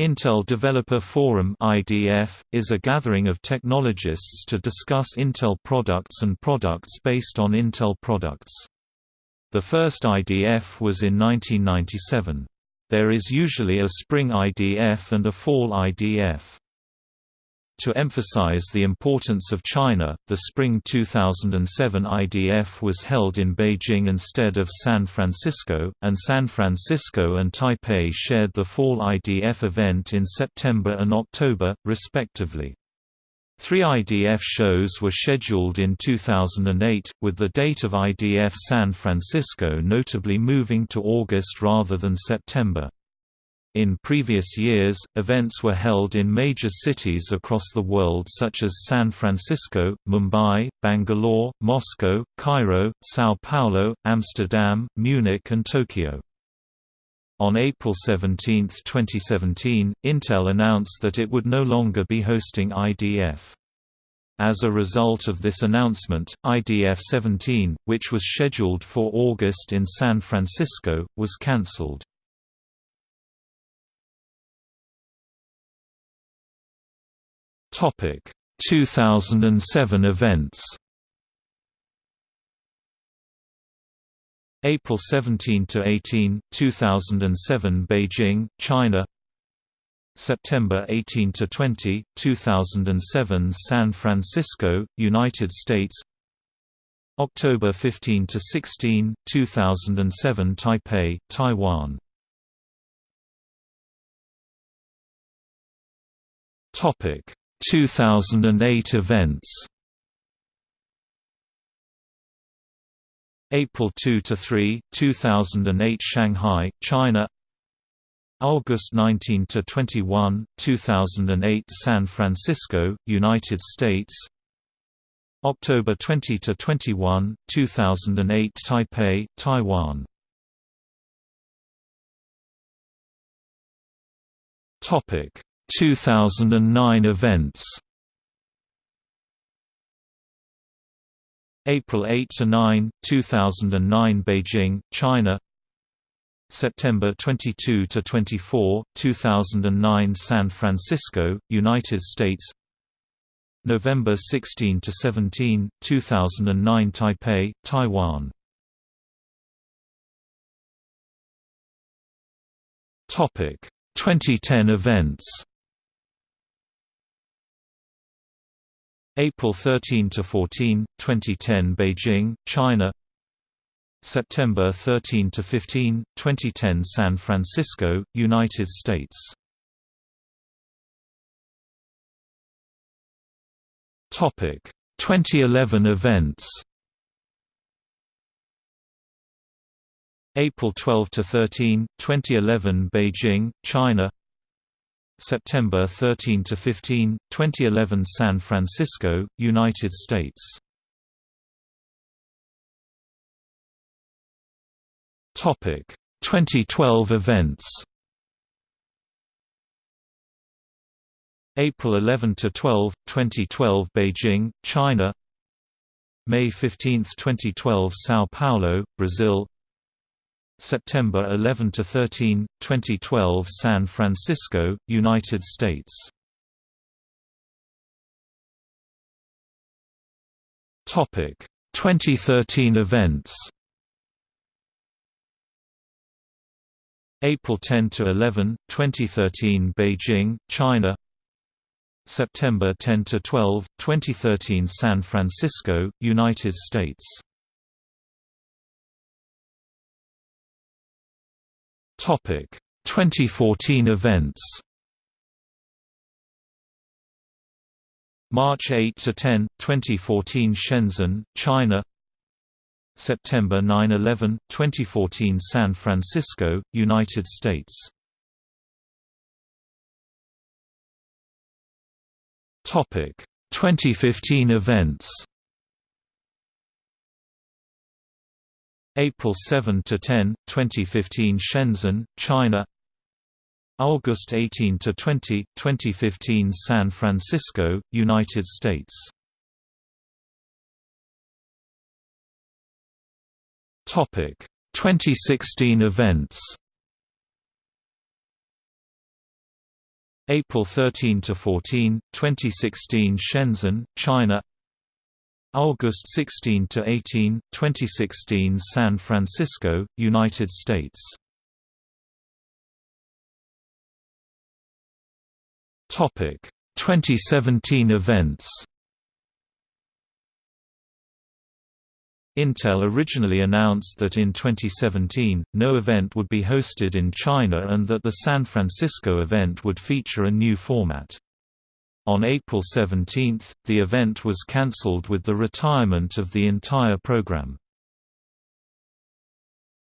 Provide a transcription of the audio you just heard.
Intel Developer Forum (IDF) is a gathering of technologists to discuss Intel products and products based on Intel products. The first IDF was in 1997. There is usually a spring IDF and a fall IDF. To emphasize the importance of China, the spring 2007 IDF was held in Beijing instead of San Francisco, and San Francisco and Taipei shared the fall IDF event in September and October, respectively. Three IDF shows were scheduled in 2008, with the date of IDF San Francisco notably moving to August rather than September. In previous years, events were held in major cities across the world such as San Francisco, Mumbai, Bangalore, Moscow, Cairo, São Paulo, Amsterdam, Munich and Tokyo. On April 17, 2017, Intel announced that it would no longer be hosting IDF. As a result of this announcement, IDF 17, which was scheduled for August in San Francisco, was cancelled. Topic 2007 events. April 17 to 18, 2007 Beijing, China. September 18 to 20, 2007 San Francisco, United States. October 15 to 16, 2007 Taipei, Taiwan. Topic 2008 events April 2 to 3, 2008 Shanghai, China. August 19 to 21, 2008 San Francisco, United States. October 20 to 21, 2008 Taipei, Taiwan. Topic 2009 events April 8 to 9, 2009 Beijing, China. September 22 to 24, 2009 San Francisco, United States. November 16 to 17, 2009 Taipei, Taiwan. Topic 2010 events April 13 to 14, 2010 Beijing, China. September 13 to 15, 2010 San Francisco, United States. Topic 2011 events. April 12 to 13, 2011 Beijing, China. September 13 to 15, 2011 San Francisco, United States. Topic 2012 events. April 11 to 12, 2012 Beijing, China. May 15, 2012 São Paulo, Brazil. September 11 to 13, 2012 San Francisco, United States. Topic 2013 events. April 10 to 11, 2013 Beijing, China. September 10 to 12, 2013 San Francisco, United States. Topic 2014 events. March 8 to 10, 2014 Shenzhen, China. September 9–11, 2014 San Francisco, United States. Topic 2015 events. April 7 to 10, 2015 Shenzhen, China. August 18 to 20, 2015 San Francisco, United States. Topic 2016 events. April 13 to 14, 2016 Shenzhen, China. August 16 to 18, 2016 San Francisco, United States. Topic 2017 events. Intel originally announced that in 2017, no event would be hosted in China and that the San Francisco event would feature a new format. On April 17, the event was cancelled with the retirement of the entire program.